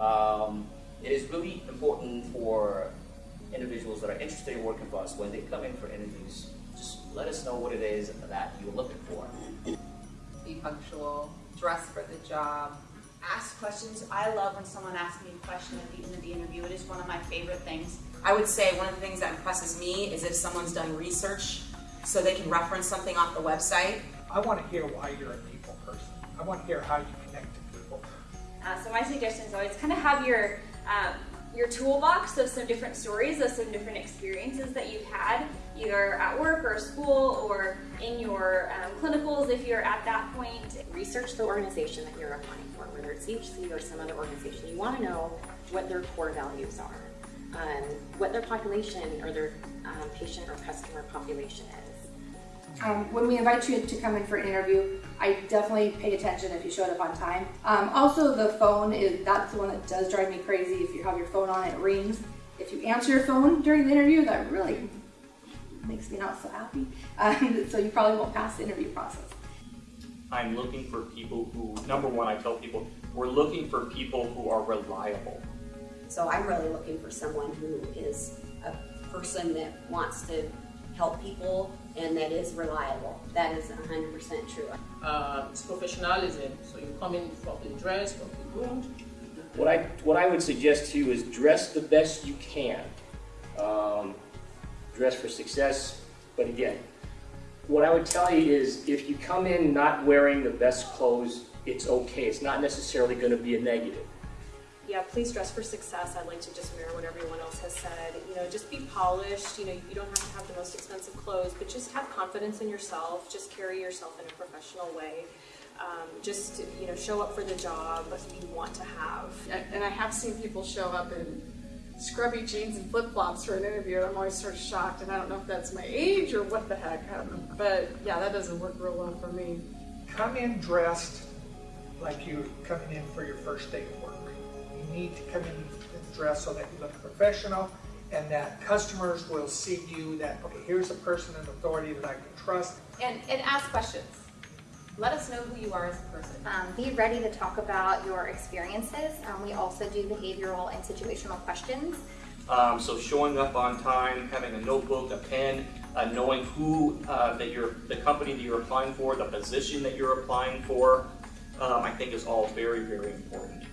Um, it is really important for individuals that are interested in working for us when they come in for interviews. Just let us know what it is that you're looking for. Be punctual, dress for the job. ask questions. I love when someone asks me a question at the end of the interview. It is one of my favorite things. I would say one of the things that impresses me is if someone's done research so they can reference something off the website. I want to hear why you're a people person. I want to hear how you connect to people. Uh, so my suggestion is always kind of have your um, your toolbox of some different stories of some different experiences that you've had either at work or school or in your um, clinicals if you're at that point. Research the organization that you're applying for, whether it's CHC or some other organization. You want to know what their core values are, um, what their population or their um, patient or customer population is. Um, when we invite you to come in for an interview, I definitely pay attention if you showed up on time. Um, also, the phone is that's the one that does drive me crazy. If you have your phone on, it rings. If you answer your phone during the interview, that really makes me not so happy. Um, so you probably won't pass the interview process. I'm looking for people who, number one, I tell people, we're looking for people who are reliable. So I'm really looking for someone who is a person that wants to help people and that is reliable. That is 100% true. Uh, it's professionalism. So you come in properly dressed, properly groomed. What I, what I would suggest to you is dress the best you can. Um, dress for success, but again, what I would tell you is if you come in not wearing the best clothes, it's okay. It's not necessarily going to be a negative. Yeah, please dress for success. I'd like to just mirror what everyone else has said. You know, just be polished. You know, you don't have to have the most expensive clothes, but just have confidence in yourself. Just carry yourself in a professional way. Um, just, you know, show up for the job you want to have. And I have seen people show up in scrubby jeans and flip-flops for an interview and I'm always sort of shocked and I don't know if that's my age or what the heck but yeah that doesn't work real well for me come in dressed like you're coming in for your first day of work you need to come in and dress so that you look professional and that customers will see you that okay here's a person in authority that I can trust and and ask questions let us know who you are as a person. Um, be ready to talk about your experiences. Um, we also do behavioral and situational questions. Um, so showing up on time, having a notebook, a pen, uh, knowing who uh, that you're, the company that you're applying for, the position that you're applying for, um, I think is all very, very important.